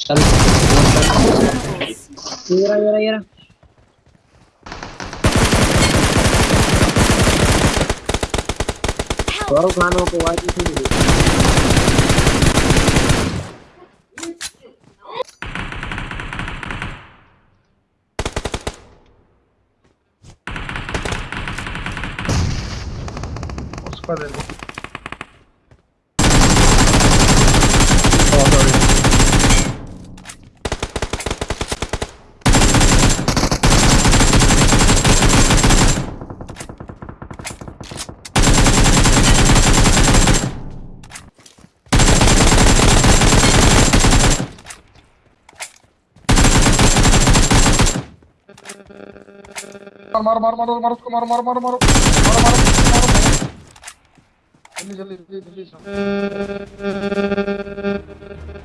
चल। ये रहा ये रहा ये रहा गौरव खानों को आज ही उसका दे दो मारो मारो मारो मारो मारो मारो मारो मारो मारो मारो मारो जल्दी जल्दी जल्दी जल्दी